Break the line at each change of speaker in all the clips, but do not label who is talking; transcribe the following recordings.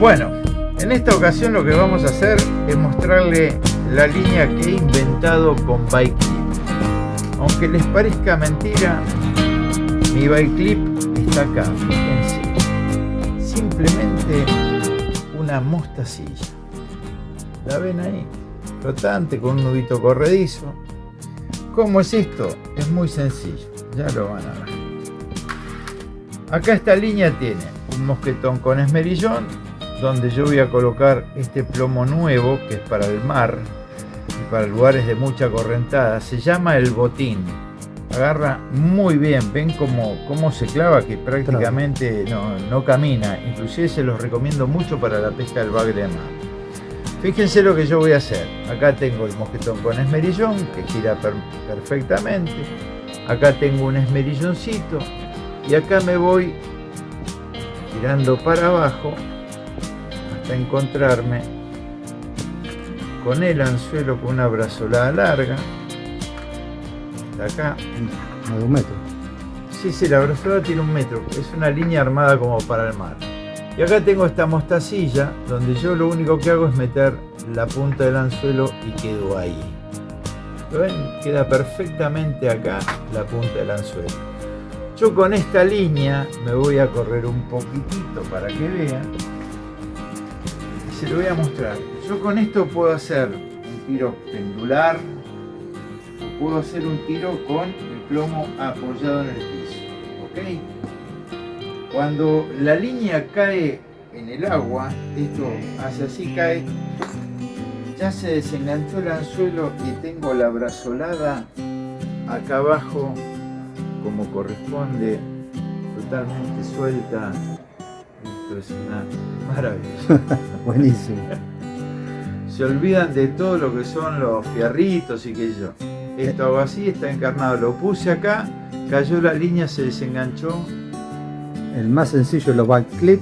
Bueno, en esta ocasión lo que vamos a hacer es mostrarle la línea que he inventado con bike clip. Aunque les parezca mentira, mi bike clip está acá, fíjense. Simplemente una mostacilla. ¿La ven ahí? Flotante con un nudito corredizo. ¿Cómo es esto? Es muy sencillo, ya lo van a ver. Acá esta línea tiene un mosquetón con esmerillón, donde yo voy a colocar este plomo nuevo, que es para el mar y para lugares de mucha correntada. Se llama el botín. Agarra muy bien, ven cómo, cómo se clava, que prácticamente no, no camina. Inclusive se los recomiendo mucho para la pesca del bagre de mar. Fíjense lo que yo voy a hacer. Acá tengo el mosquetón con esmerillón, que gira perfectamente. Acá tengo un esmerilloncito. Y acá me voy tirando para abajo hasta encontrarme con el anzuelo con una brazolada larga. Hasta acá.
de un metro.
Sí, sí, la brazolada tiene un metro. Es una línea armada como para el mar. Y acá tengo esta mostacilla donde yo lo único que hago es meter la punta del anzuelo y quedo ahí. ¿Lo ven? Queda perfectamente acá la punta del anzuelo. Yo con esta línea me voy a correr un poquitito para que vean. Se lo voy a mostrar. Yo con esto puedo hacer un tiro pendular o puedo hacer un tiro con el plomo apoyado en el piso. ¿Ok? Cuando la línea cae en el agua, esto hace así, cae, ya se desenganchó el anzuelo y tengo la brazolada acá abajo como corresponde, totalmente suelta. Esto es una maravilla.
Buenísimo.
Se olvidan de todo lo que son los fierritos y que yo. Esto hago así, está encarnado. Lo puse acá, cayó la línea, se desenganchó
el más sencillo los backclip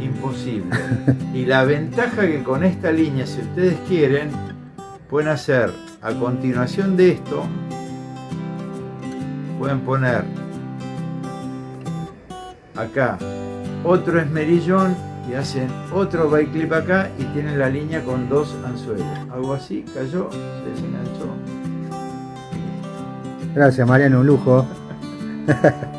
imposible y la ventaja que con esta línea si ustedes quieren pueden hacer a continuación de esto pueden poner acá otro esmerillón y hacen otro clip acá y tienen la línea con dos anzuelos. Algo así cayó se desenganchó.
Gracias Mariano un lujo